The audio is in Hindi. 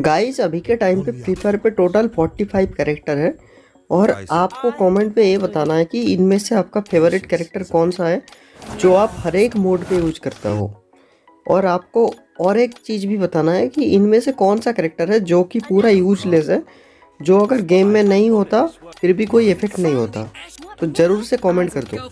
गाइस अभी के टाइम पे oh, फ्री फायर पे टोटल 45 कैरेक्टर है और आपको कमेंट पे ये बताना है कि इनमें से आपका फेवरेट कैरेक्टर कौन सा है जो आप हर एक मोड पे यूज़ करता हो? और आपको और एक चीज़ भी बताना है कि इनमें से कौन सा कैरेक्टर है जो कि पूरा यूजलेस है जो अगर गेम में नहीं होता फिर भी कोई इफ़ेक्ट नहीं होता। तो ज़रूर से कमेंट कर दो।